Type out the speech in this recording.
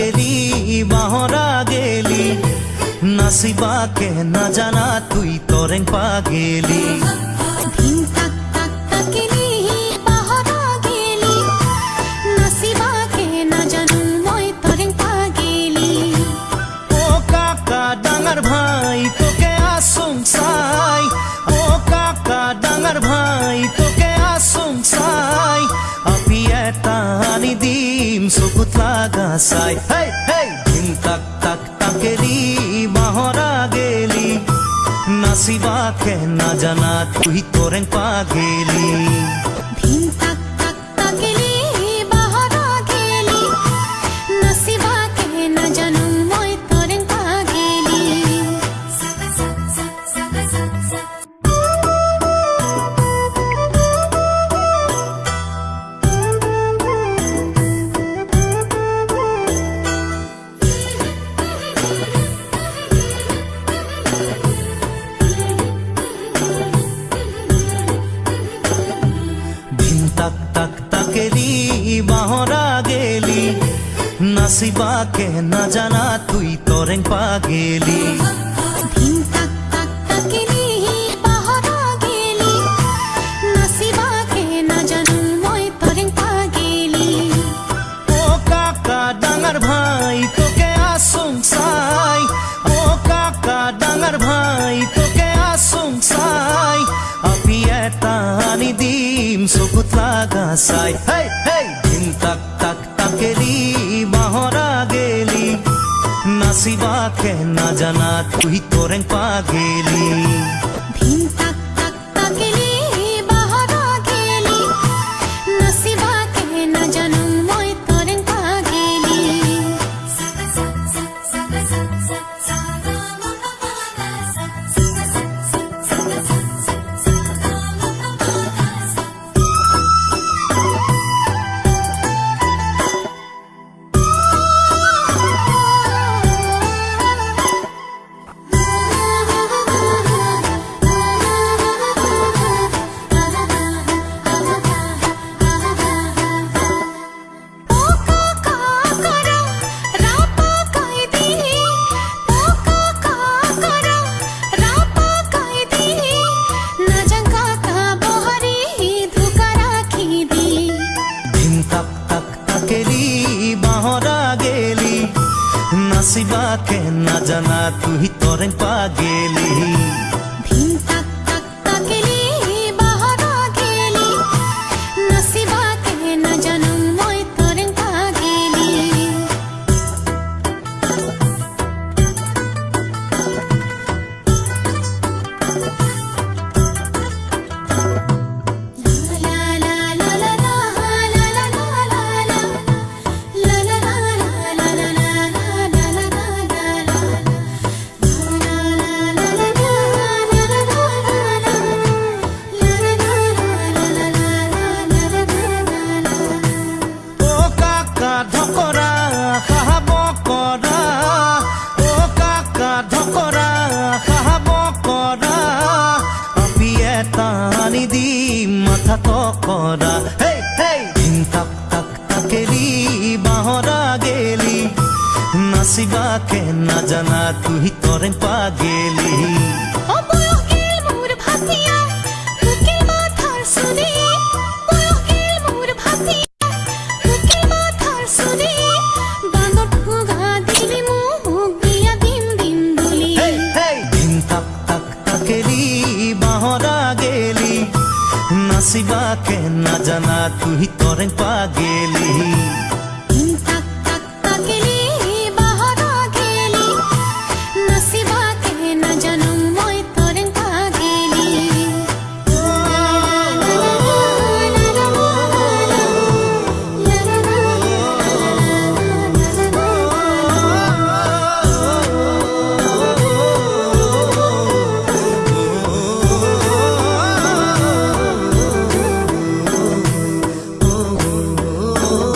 তাকেরি বাহরা গেলি নাচিবাকে নাজানা তুই তরেং তাক গেলি। ভাই তোকে আসুং চাই ও কাকা ডাঙার ভাই দিম চকুত লাগা চাই হেই হেই ধিম তাক তাক তাকেলি বাহরা গেলি নাচিবাকে নাজানা তুই তোরেং পাগেলি ধিন তাক তাক তাকেরি বাহরা গেলি। নাচিবাকে নাজানা তুই তরেং পাগেলি। ধিন দিম চকুত লাগা সাই। হেই হেই ধিম তাক তাক তাকেলি মাহরা গেলি না জানা, তুই তোরেন পাগেলি। ধিন তাক তাক নাচিবাকে নাজানা তুই তরেং পাগেলি। ধিম তাক তাক তাকেলি বাহরা গেলি। নাচিবাকে নাজানা তুই তরেং পাগেলি। হেই নাচিবাকে নাজানা তুই তরেং পাগেলি